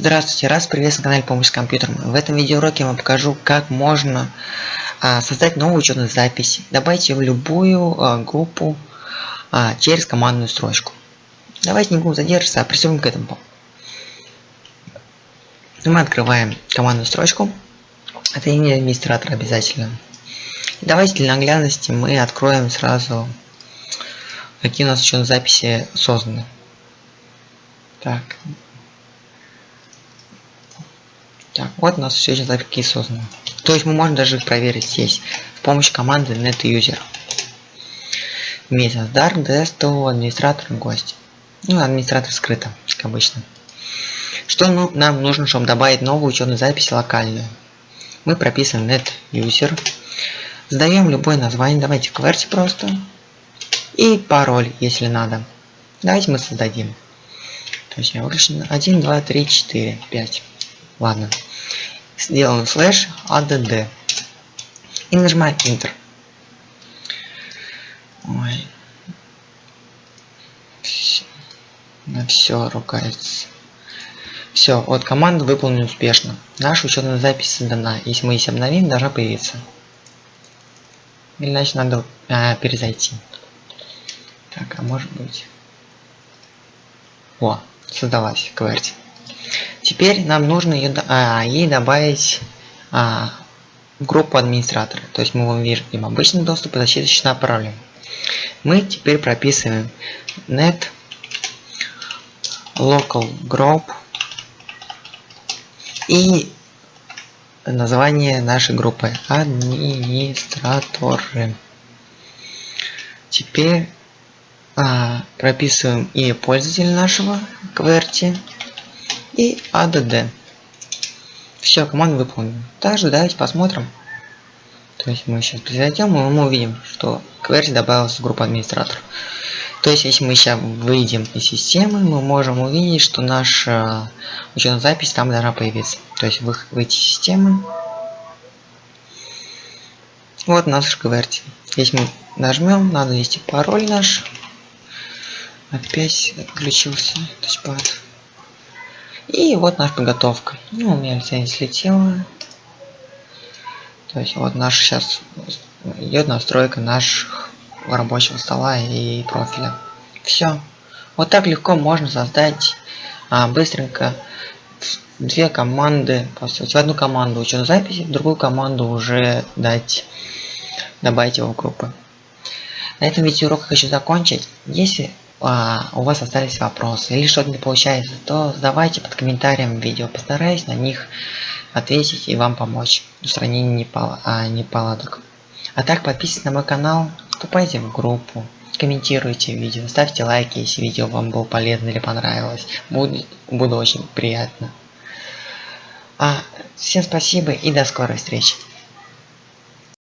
Здравствуйте, раз приветствую на канале Помощь с компьютером. В этом видеоуроке я вам покажу, как можно а, создать новую учетную запись. Добавить ее в любую а, группу а, через командную строчку. Давайте не будем задерживаться, а приступим к этому. Мы открываем командную строчку. Это имя администратора обязательно. Давайте для наглядности мы откроем сразу, какие у нас учетные записи созданы. Так, Так, вот у нас все эти записки созданы. То есть мы можем даже их проверить здесь с помощью команды netuser. Месяц дар, ds, администратор, гость. Ну, администратор скрыто, как обычно. Что ну, нам нужно, чтобы добавить новую учетную запись локальную? Мы прописываем netuser. Сдаем любое название, давайте QWERTY просто. И пароль, если надо. Давайте мы создадим. То есть я выключен 1, 2, 3, 4, 5. Ладно. Сделаем слэш add. И нажимаем Enter. Ой. На все ругается. Все, вот команда выполнена успешно. Наша учетная запись создана. Если мы здесь обновим, должна появиться. Значит надо а, перезайти. Так, а может быть... О, создалась, QWERTY. Теперь нам нужно ее, а, ей добавить а, группу администратора. То есть мы вам видим обычный доступ и защита паролем. Мы теперь прописываем net local group и название нашей группы администраторы. Теперь а, прописываем и пользователя нашего QWERTY и add. Все, команда выполнена. Также давайте посмотрим. То есть мы сейчас произойдем, и мы увидим, что QWERTY добавилась в группу администраторов. То есть, если мы сейчас выйдем из системы, мы можем увидеть, что наша учетная запись там должна появиться. То есть, вы, выйти из системы. Вот наш QWERTY. Если мы нажмем, надо ввести пароль наш. Опять отключился тачпад. И вот наша подготовка. Ну, у меня лицензия слетела. То есть вот наш сейчас идет настройка наших рабочего стола и профиля. Все. Вот так легко можно создать а, быстренько две команды, в одну команду учет записи, в другую команду уже дать добавить его в группы. На этом видеоурок хочу закончить. Если у вас остались вопросы или что-то не получается, то задавайте под комментарием видео. Постараюсь на них ответить и вам помочь в устранении непол а, неполадок. А так подписывайтесь на мой канал, вступайте в группу, комментируйте видео, ставьте лайки, если видео вам было полезно или понравилось. Буду, буду очень приятно. А, всем спасибо и до скорой встречи.